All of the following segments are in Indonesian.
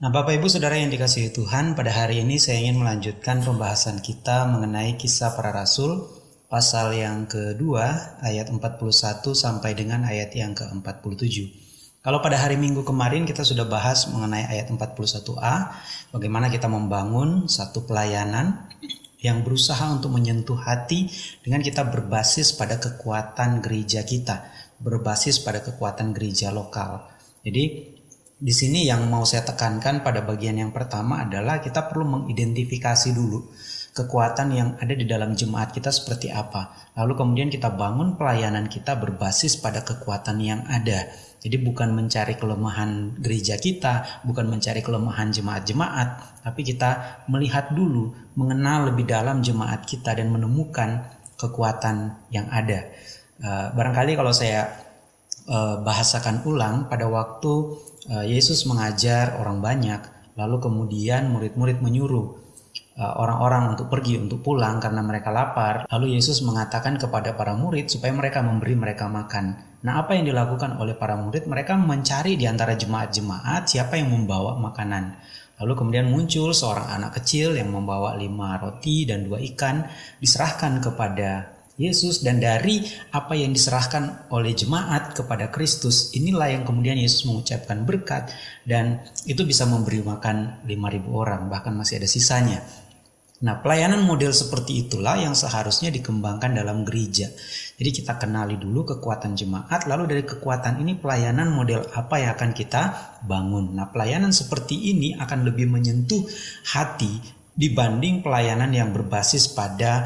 Nah, Bapak Ibu Saudara yang dikasihi Tuhan, pada hari ini saya ingin melanjutkan pembahasan kita mengenai kisah para rasul pasal yang kedua ayat 41 sampai dengan ayat yang ke-47. Kalau pada hari Minggu kemarin kita sudah bahas mengenai ayat 41a, bagaimana kita membangun satu pelayanan yang berusaha untuk menyentuh hati dengan kita berbasis pada kekuatan gereja kita, berbasis pada kekuatan gereja lokal. Jadi di sini yang mau saya tekankan pada bagian yang pertama adalah kita perlu mengidentifikasi dulu kekuatan yang ada di dalam jemaat kita seperti apa. Lalu kemudian kita bangun pelayanan kita berbasis pada kekuatan yang ada. Jadi bukan mencari kelemahan gereja kita, bukan mencari kelemahan jemaat-jemaat, tapi kita melihat dulu, mengenal lebih dalam jemaat kita dan menemukan kekuatan yang ada. Uh, barangkali kalau saya bahasakan ulang pada waktu Eh, Yesus mengajar orang banyak, lalu kemudian murid-murid menyuruh eh, orang-orang untuk pergi untuk pulang karena mereka lapar. Lalu Yesus mengatakan kepada para murid supaya mereka memberi mereka makan. Nah, apa yang dilakukan oleh para murid? Mereka mencari di antara jemaat-jemaat siapa yang membawa makanan. Lalu kemudian muncul seorang anak kecil yang membawa lima roti dan dua ikan diserahkan kepada Yesus dan dari apa yang diserahkan oleh jemaat kepada Kristus inilah yang kemudian Yesus mengucapkan berkat dan itu bisa memberi makan 5000 orang bahkan masih ada sisanya. Nah, pelayanan model seperti itulah yang seharusnya dikembangkan dalam gereja. Jadi kita kenali dulu kekuatan jemaat, lalu dari kekuatan ini pelayanan model apa yang akan kita bangun. Nah, pelayanan seperti ini akan lebih menyentuh hati dibanding pelayanan yang berbasis pada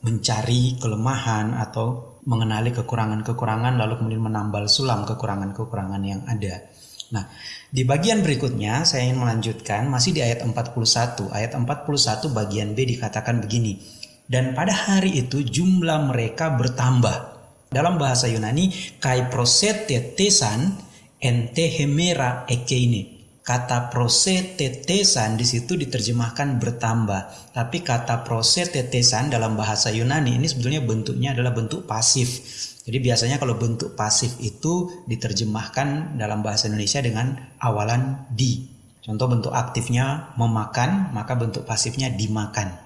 mencari kelemahan atau mengenali kekurangan-kekurangan lalu kemudian menambal sulam kekurangan-kekurangan yang ada. Nah, di bagian berikutnya saya ingin melanjutkan masih di ayat 41. Ayat 41 bagian B dikatakan begini. Dan pada hari itu jumlah mereka bertambah. Dalam bahasa Yunani, kai prosetetesan entehemera ekeine kata prose tetesan di situ diterjemahkan bertambah. Tapi kata prose tetesan dalam bahasa Yunani ini sebetulnya bentuknya adalah bentuk pasif. Jadi biasanya kalau bentuk pasif itu diterjemahkan dalam bahasa Indonesia dengan awalan di. Contoh bentuk aktifnya memakan, maka bentuk pasifnya dimakan.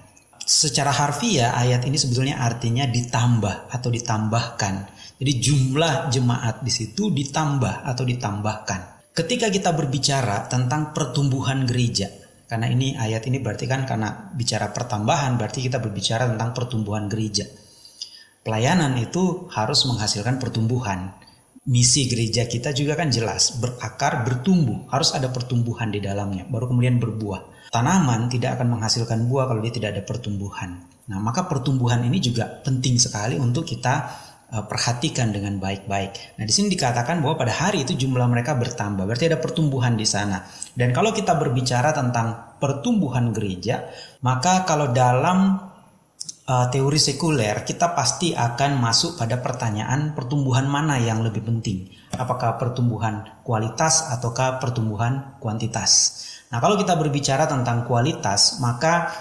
Secara harfiah ayat ini sebetulnya artinya ditambah atau ditambahkan. Jadi jumlah jemaat di situ ditambah atau ditambahkan. Ketika kita berbicara tentang pertumbuhan gereja, karena ini ayat ini berarti kan karena bicara pertambahan berarti kita berbicara tentang pertumbuhan gereja. Pelayanan itu harus menghasilkan pertumbuhan. Misi gereja kita juga kan jelas, berakar, bertumbuh, harus ada pertumbuhan di dalamnya, baru kemudian berbuah. Tanaman tidak akan menghasilkan buah kalau dia tidak ada pertumbuhan. Nah, maka pertumbuhan ini juga penting sekali untuk kita perhatikan dengan baik-baik. Nah, di sini dikatakan bahwa pada hari itu jumlah mereka bertambah, berarti ada pertumbuhan di sana. Dan kalau kita berbicara tentang pertumbuhan gereja, maka kalau dalam uh, teori sekuler kita pasti akan masuk pada pertanyaan pertumbuhan mana yang lebih penting. Apakah pertumbuhan kualitas ataukah pertumbuhan kuantitas? Nah, kalau kita berbicara tentang kualitas, maka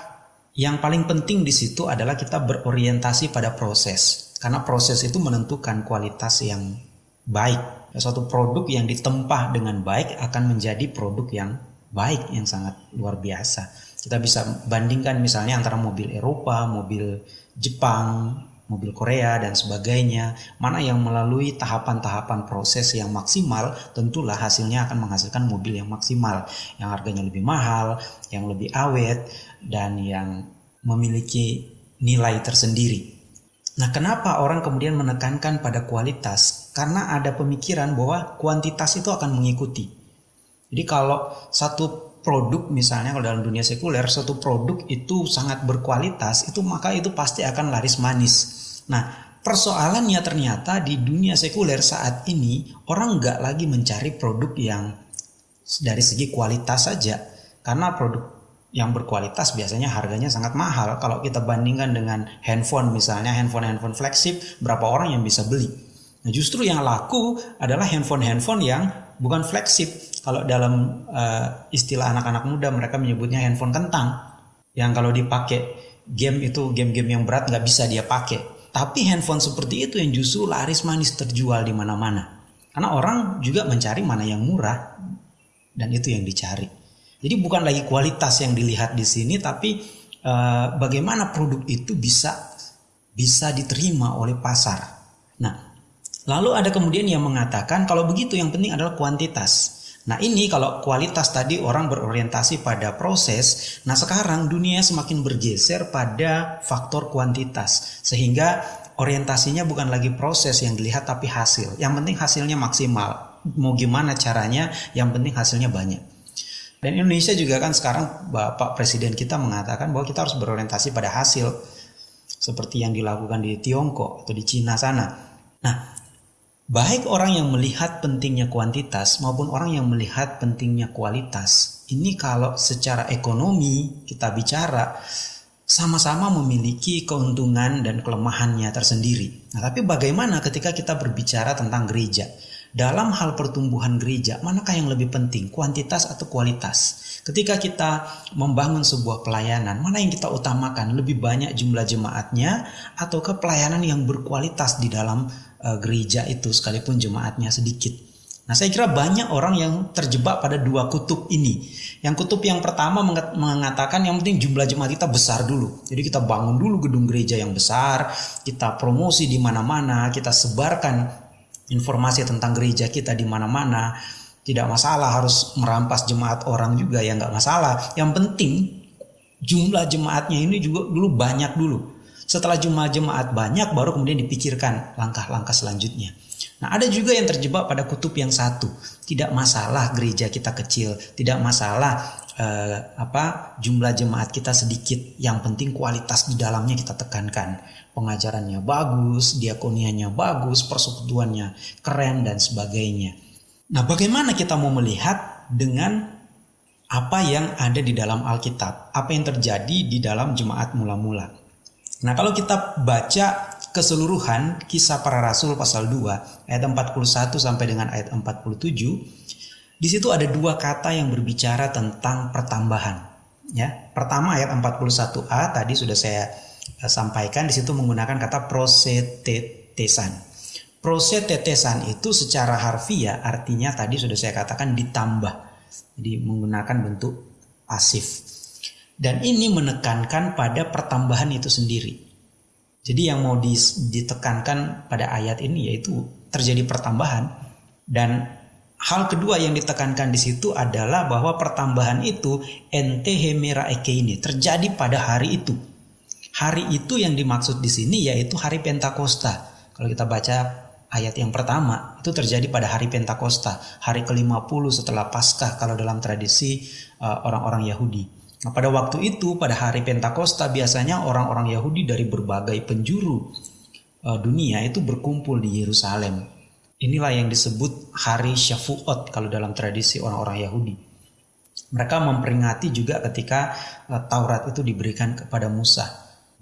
yang paling penting di situ adalah kita berorientasi pada proses. Karena proses itu menentukan kualitas yang baik. Suatu produk yang ditempah dengan baik akan menjadi produk yang baik yang sangat luar biasa. Kita bisa bandingkan misalnya antara mobil Eropa, mobil Jepang, mobil Korea dan sebagainya. Mana yang melalui tahapan-tahapan proses yang maksimal, tentulah hasilnya akan menghasilkan mobil yang maksimal, yang harganya lebih mahal, yang lebih awet dan yang memiliki nilai tersendiri. Nah, kenapa orang kemudian menekankan pada kualitas? Karena ada pemikiran bahwa kuantitas itu akan mengikuti. Jadi kalau satu produk misalnya kalau dalam dunia sekuler satu produk itu sangat berkualitas itu maka itu pasti akan laris manis. Nah, persoalannya ternyata di dunia sekuler saat ini orang nggak lagi mencari produk yang dari segi kualitas saja karena produk yang berkualitas biasanya harganya sangat mahal. Kalau kita bandingkan dengan handphone misalnya handphone-handphone flagship, berapa orang yang bisa beli? Nah, justru yang laku adalah handphone-handphone yang bukan flagship. Kalau dalam uh, istilah anak-anak muda mereka menyebutnya handphone kentang. Yang kalau dipakai game itu game-game yang berat nggak bisa dia pakai. Tapi handphone seperti itu yang justru laris manis terjual di mana-mana. Karena orang juga mencari mana yang murah dan itu yang dicari. Jadi bukan lagi kualitas yang dilihat di sini, tapi uh, bagaimana produk itu bisa bisa diterima oleh pasar. Nah, lalu ada kemudian yang mengatakan kalau begitu yang penting adalah kuantitas. Nah ini kalau kualitas tadi orang berorientasi pada proses, nah sekarang dunia semakin bergeser pada faktor kuantitas. Sehingga orientasinya bukan lagi proses yang dilihat tapi hasil. Yang penting hasilnya maksimal. Mau gimana caranya, yang penting hasilnya banyak. Dan Indonesia juga kan sekarang Bapak Presiden kita mengatakan bahwa kita harus berorientasi pada hasil. Seperti yang dilakukan di Tiongkok atau di Cina sana. Nah Baik orang yang melihat pentingnya kuantitas maupun orang yang melihat pentingnya kualitas. Ini kalau secara ekonomi kita bicara sama-sama memiliki keuntungan dan kelemahannya tersendiri. Nah, tapi bagaimana ketika kita berbicara tentang gereja? Dalam hal pertumbuhan gereja, manakah yang lebih penting, kuantitas atau kualitas? Ketika kita membangun sebuah pelayanan, mana yang kita utamakan? Lebih banyak jumlah jemaatnya atau ke pelayanan yang berkualitas di dalam uh, gereja itu sekalipun jemaatnya sedikit. Nah, saya kira banyak orang yang terjebak pada dua kutub ini. Yang kutub yang pertama mengatakan yang penting jumlah jemaat kita besar dulu. Jadi kita bangun dulu gedung gereja yang besar, kita promosi di mana-mana, kita sebarkan informasi tentang gereja kita di mana-mana. Tidak masalah harus merampas jemaat orang juga ya nggak masalah. Yang penting jumlah jemaatnya ini juga dulu banyak dulu. Setelah jumlah jemaat banyak baru kemudian dipikirkan langkah-langkah selanjutnya. Nah, ada juga yang terjebak pada kutub yang satu. Tidak masalah gereja kita kecil, tidak masalah eh, apa jumlah jemaat kita sedikit. Yang penting kualitas di dalamnya kita tekankan. Pengajarannya bagus, diakonianya bagus, persekutuannya keren dan sebagainya. Nah, bagaimana kita mau melihat dengan apa yang ada di dalam Alkitab? Apa yang terjadi di dalam jemaat mula-mula? Nah kalau kita baca keseluruhan kisah para rasul pasal 2 ayat 41 sampai dengan ayat 47 di situ ada dua kata yang berbicara tentang pertambahan ya. Pertama ayat 41a tadi sudah saya eh, sampaikan di situ menggunakan kata prosetetesan. Prosetetesan itu secara harfiah artinya tadi sudah saya katakan ditambah. Jadi menggunakan bentuk pasif. Dan ini menekankan pada pertambahan itu sendiri. Jadi yang mau ditekankan pada ayat ini yaitu terjadi pertambahan dan hal kedua yang ditekankan di situ adalah bahwa pertambahan itu ente hemera eke ini terjadi pada hari itu. Hari itu yang dimaksud di sini yaitu hari Pentakosta. Kalau kita baca ayat yang pertama itu terjadi pada hari Pentakosta, hari ke-50 setelah Paskah kalau dalam tradisi uh, orang-orang uh, Yahudi. Nah, pada waktu itu, pada hari Pentakosta, biasanya orang-orang Yahudi dari berbagai penjuru uh, dunia itu berkumpul di Yerusalem. Inilah yang disebut hari Shavuot kalau dalam tradisi orang-orang Yahudi. Mereka memperingati juga ketika uh, Taurat itu diberikan kepada Musa.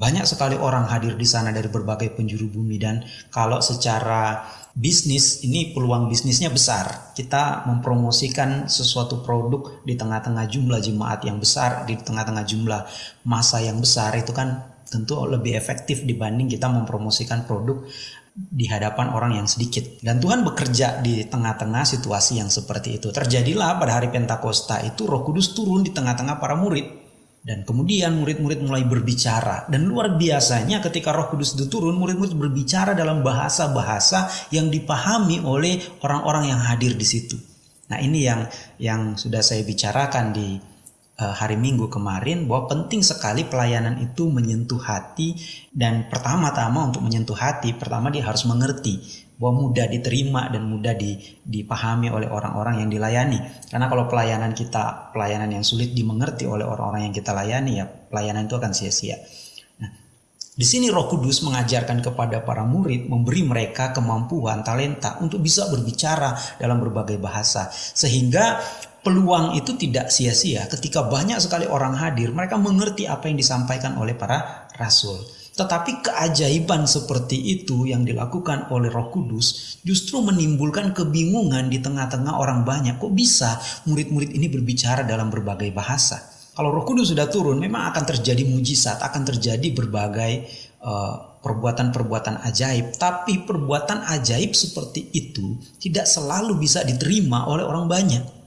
Banyak sekali orang hadir di sana dari berbagai penjuru bumi dan kalau secara bisnis ini peluang bisnisnya besar. Kita mempromosikan sesuatu produk di tengah-tengah jumlah jemaat yang besar, di tengah-tengah jumlah masa yang besar itu kan tentu lebih efektif dibanding kita mempromosikan produk di hadapan orang yang sedikit. Dan Tuhan bekerja di tengah-tengah situasi yang seperti itu. Terjadilah pada hari Pentakosta itu Roh Kudus turun di tengah-tengah para murid dan kemudian murid-murid mulai berbicara. Dan luar biasanya ketika roh kudus itu turun, murid-murid berbicara dalam bahasa-bahasa yang dipahami oleh orang-orang yang hadir di situ. Nah ini yang yang sudah saya bicarakan di hari Minggu kemarin bahwa penting sekali pelayanan itu menyentuh hati dan pertama-tama untuk menyentuh hati pertama dia harus mengerti bahwa mudah diterima dan mudah dipahami oleh orang-orang yang dilayani. Karena kalau pelayanan kita pelayanan yang sulit dimengerti oleh orang-orang yang kita layani ya pelayanan itu akan sia-sia. Nah, di sini Roh Kudus mengajarkan kepada para murid memberi mereka kemampuan talenta untuk bisa berbicara dalam berbagai bahasa sehingga peluang itu tidak sia-sia ketika banyak sekali orang hadir mereka mengerti apa yang disampaikan oleh para rasul. Tetapi keajaiban seperti itu yang dilakukan oleh Roh Kudus justru menimbulkan kebingungan di tengah-tengah orang banyak. Kok bisa murid-murid ini berbicara dalam berbagai bahasa? Kalau Roh Kudus sudah turun, memang akan terjadi mujizat, akan terjadi berbagai eh, perbuatan-perbuatan uh, ajaib. Tapi perbuatan ajaib seperti itu tidak selalu bisa diterima oleh orang banyak.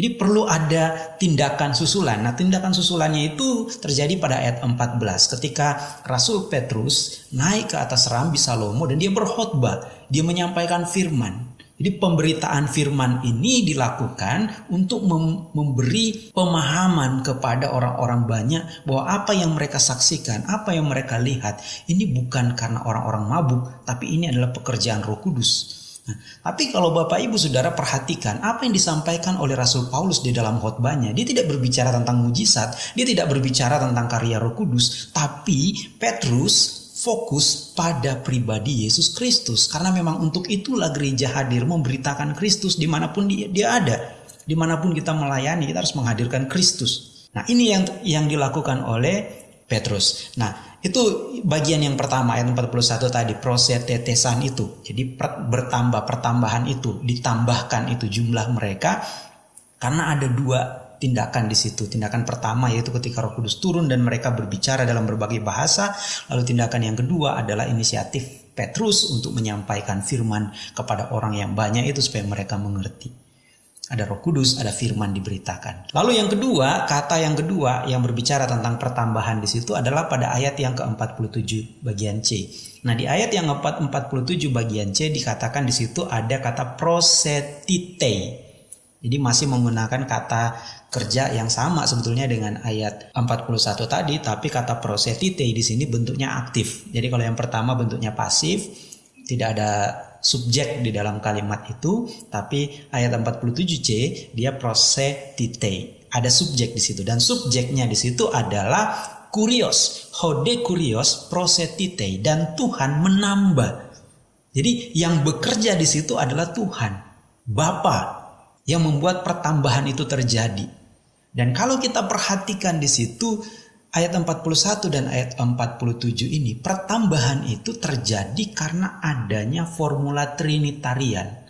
Jadi perlu ada tindakan susulan. Nah, tindakan susulannya itu terjadi pada ayat 14 ketika Rasul Petrus naik ke atas Rambi Salomo dan dia berkhotbah, dia menyampaikan firman. Jadi pemberitaan firman ini dilakukan untuk mem memberi pemahaman kepada orang-orang banyak bahwa apa yang mereka saksikan, apa yang mereka lihat, ini bukan karena orang-orang mabuk, tapi ini adalah pekerjaan Roh Kudus. Nah, tapi kalau Bapak Ibu Saudara perhatikan apa yang disampaikan oleh Rasul Paulus di dalam khotbahnya, dia tidak berbicara tentang mujizat, dia tidak berbicara tentang karya Roh Kudus, tapi Petrus fokus pada pribadi Yesus Kristus karena memang untuk itulah gereja hadir memberitakan Kristus di mana pun dia, dia ada, di mana pun kita melayani kita harus menghadirkan Kristus. Nah ini yang yang dilakukan oleh Petrus. Nah itu bagian yang pertama ayat 41 tadi proses tetesan itu. Jadi bertambah pertambahan itu ditambahkan itu jumlah mereka karena ada dua tindakan di situ. Tindakan pertama yaitu ketika Roh Kudus turun dan mereka berbicara dalam berbagai bahasa. Lalu tindakan yang kedua adalah inisiatif Petrus untuk menyampaikan firman kepada orang yang banyak itu supaya mereka mengerti ada Roh Kudus, ada firman diberitakan. Lalu yang kedua, kata yang kedua yang berbicara tentang pertambahan di situ adalah pada ayat yang ke-47 bagian C. Nah, di ayat yang ke-47 bagian C dikatakan di situ ada kata prosetite. Jadi masih menggunakan kata kerja yang sama sebetulnya dengan ayat 41 tadi, tapi kata prosetite di sini bentuknya aktif. Jadi kalau yang pertama bentuknya pasif, tidak ada subjek di dalam kalimat itu, tapi ayat 47C dia prosetite. Ada subjek di situ dan subjeknya di situ adalah kurios, hode kurios prosetite dan Tuhan menambah. Jadi yang bekerja di situ adalah Tuhan, Bapa yang membuat pertambahan itu terjadi. Dan kalau kita perhatikan di situ ayat 41 dan ayat 47 ini pertambahan itu terjadi karena adanya formula trinitarian.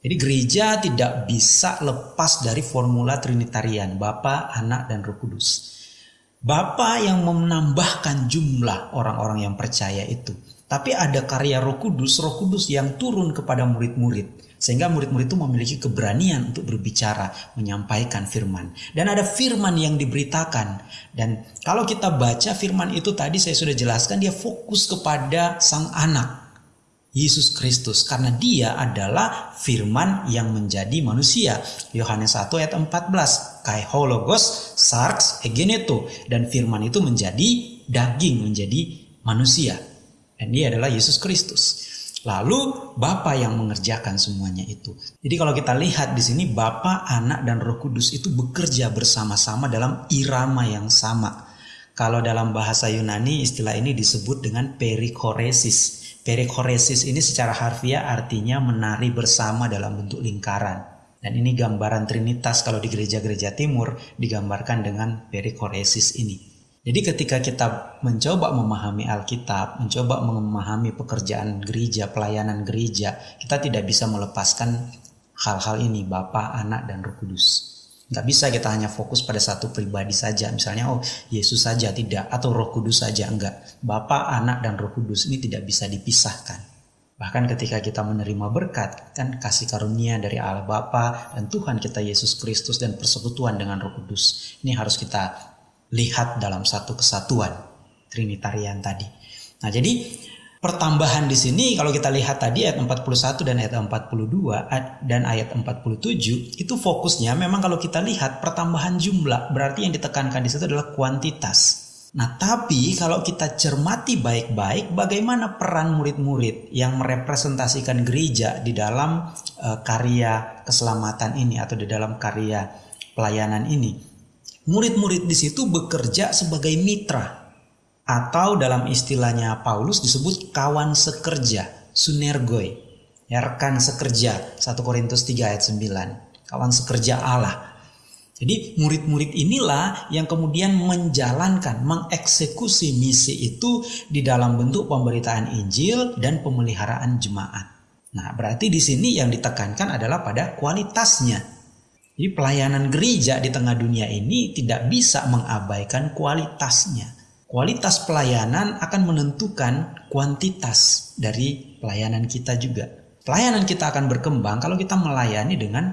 Jadi gereja tidak bisa lepas dari formula trinitarian, Bapa, Anak dan Roh Kudus. Bapa yang menambahkan jumlah orang-orang yang percaya itu. Tapi ada karya Roh Kudus, Roh Kudus yang turun kepada murid-murid sehingga murid-murid itu memiliki keberanian untuk berbicara, menyampaikan firman. Dan ada firman yang diberitakan. Dan kalau kita baca firman itu tadi saya sudah jelaskan dia fokus kepada sang anak. Yesus Kristus karena dia adalah firman yang menjadi manusia. Yohanes 1 ayat 14. Kai hologos sarx egeneto dan firman itu menjadi daging menjadi manusia. Dan dia adalah Yesus Kristus. Lalu Bapa yang mengerjakan semuanya itu. Jadi kalau kita lihat di sini Bapa, Anak dan Roh Kudus itu bekerja bersama-sama dalam irama yang sama. Kalau dalam bahasa Yunani istilah ini disebut dengan perikoresis. Perikoresis ini secara harfiah artinya menari bersama dalam bentuk lingkaran. Dan ini gambaran Trinitas kalau di gereja-gereja timur digambarkan dengan perikoresis ini. Jadi ketika kita mencoba memahami Alkitab, mencoba memahami pekerjaan gereja, pelayanan gereja, kita tidak bisa melepaskan hal-hal ini, Bapa, Anak, dan Roh Kudus. Nggak bisa kita hanya fokus pada satu pribadi saja, misalnya oh Yesus saja tidak, atau Roh Kudus saja enggak. Bapa, Anak, dan Roh Kudus ini tidak bisa dipisahkan. Bahkan ketika kita menerima berkat, kan kasih karunia dari Allah Bapa dan Tuhan kita Yesus Kristus dan persekutuan dengan Roh Kudus. Ini harus kita lihat dalam satu kesatuan Trinitarian tadi. Nah, jadi pertambahan di sini kalau kita lihat tadi ayat 41 dan ayat 42 dan ayat 47 itu fokusnya memang kalau kita lihat pertambahan jumlah berarti yang ditekankan di situ adalah kuantitas. Nah, tapi kalau kita cermati baik-baik bagaimana peran murid-murid yang merepresentasikan gereja di dalam uh, karya keselamatan ini atau di dalam karya pelayanan ini. Murid-murid di situ bekerja sebagai mitra atau dalam istilahnya Paulus disebut kawan sekerja, sunergoi, ya rekan sekerja, 1 Korintus 3 ayat 9, kawan sekerja Allah. Jadi murid-murid inilah yang kemudian menjalankan, mengeksekusi misi itu di dalam bentuk pemberitaan Injil dan pemeliharaan jemaat. Nah, berarti di sini yang ditekankan adalah pada kualitasnya. Jadi pelayanan gereja di tengah dunia ini tidak bisa mengabaikan kualitasnya. Kualitas pelayanan akan menentukan kuantitas dari pelayanan kita juga. Pelayanan kita akan berkembang kalau kita melayani dengan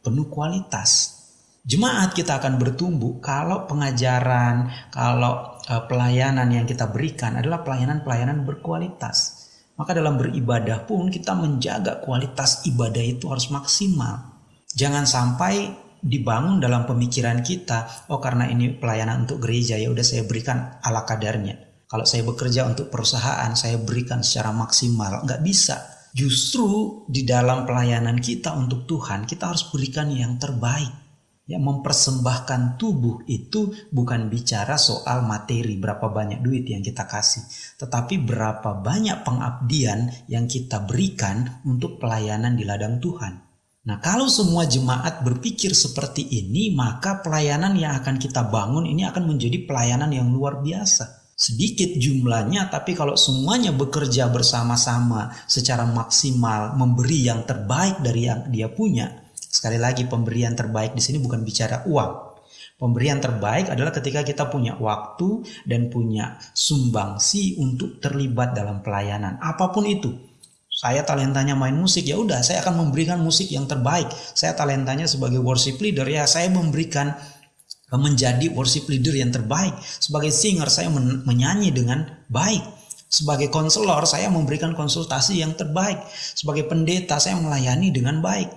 penuh kualitas. Jemaat kita akan bertumbuh kalau pengajaran, kalau uh, pelayanan yang kita berikan adalah pelayanan-pelayanan berkualitas. Maka dalam beribadah pun kita menjaga kualitas ibadah itu harus maksimal. Jangan sampai dibangun dalam pemikiran kita, oh karena ini pelayanan untuk gereja ya udah saya berikan ala kadarnya. Kalau saya bekerja untuk perusahaan, saya berikan secara maksimal. Nggak bisa. Justru di dalam pelayanan kita untuk Tuhan, kita harus berikan yang terbaik. Ya, mempersembahkan tubuh itu bukan bicara soal materi berapa banyak duit yang kita kasih, tetapi berapa banyak pengabdian yang kita berikan untuk pelayanan di ladang Tuhan. Nah, kalau semua jemaat berpikir seperti ini, maka pelayanan yang akan kita bangun ini akan menjadi pelayanan yang luar biasa. Sedikit jumlahnya, tapi kalau semuanya bekerja bersama-sama secara maksimal, memberi yang terbaik dari yang dia punya, Sekali lagi pemberian terbaik di sini bukan bicara uang. Pemberian terbaik adalah ketika kita punya waktu dan punya sumbangsi untuk terlibat dalam pelayanan. Apa pun itu. Saya talentanya main musik, ya udah saya akan memberikan musik yang terbaik. Saya talentanya sebagai worship leader, ya saya memberikan menjadi worship leader yang terbaik. Sebagai singer saya men menyanyi dengan baik. Sebagai konselor saya memberikan konsultasi yang terbaik. Sebagai pendeta saya melayani dengan baik.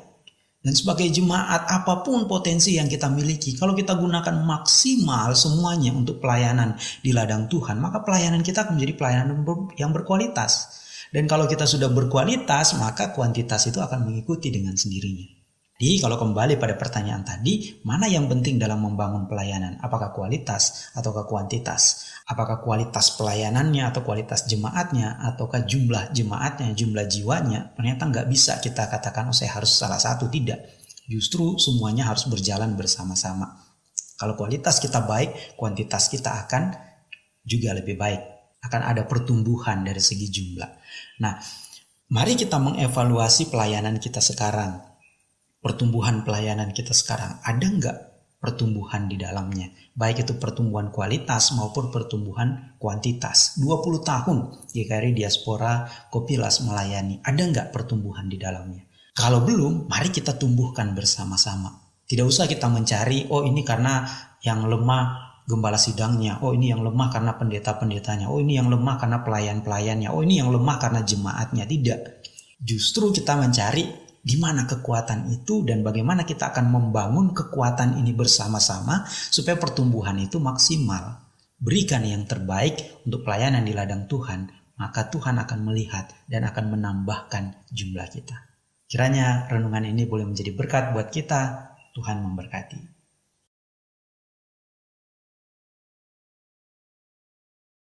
Dan sebagai jemaat apa pun potensi yang kita miliki, kalau kita gunakan maksimal semuanya untuk pelayanan di ladang Tuhan, maka pelayanan kita akan menjadi pelayanan yang berkualitas. Dan kalau kita sudah berkualitas, maka kuantitas itu akan mengikuti dengan sendirinya. Jadi kalau kembali pada pertanyaan tadi, mana yang penting dalam membangun pelayanan? Apakah kualitas atau kuantitas? Apakah kualitas pelayanannya atau kualitas jemaatnya ataukah jumlah jemaatnya, jumlah jiwanya? Ternyata nggak bisa kita katakan oh saya harus salah satu tidak. Justru semuanya harus berjalan bersama-sama. Kalau kualitas kita baik, kuantitas kita akan juga lebih baik. Akan ada pertumbuhan dari segi jumlah. Nah, mari kita mengevaluasi pelayanan kita sekarang. Pertumbuhan pelayanan kita sekarang. Ada nggak pertumbuhan di dalamnya. Baik itu pertumbuhan kualitas maupun pertumbuhan kuantitas. 20 tahun GKRI Diaspora Kopilas melayani. Ada nggak pertumbuhan di dalamnya? Kalau belum, mari kita tumbuhkan bersama-sama. Tidak usah kita mencari, oh ini karena yang lemah gembala sidangnya, oh ini yang lemah karena pendeta-pendetanya, oh ini yang lemah karena pelayan-pelayannya, oh ini yang lemah karena jemaatnya. Tidak. Justru kita mencari di mana kekuatan itu dan bagaimana kita akan membangun kekuatan ini bersama-sama supaya pertumbuhan itu maksimal. Berikan yang terbaik untuk pelayanan di ladang Tuhan, maka Tuhan akan melihat dan akan menambahkan jumlah kita. Kiranya renungan ini boleh menjadi berkat buat kita. Tuhan memberkati.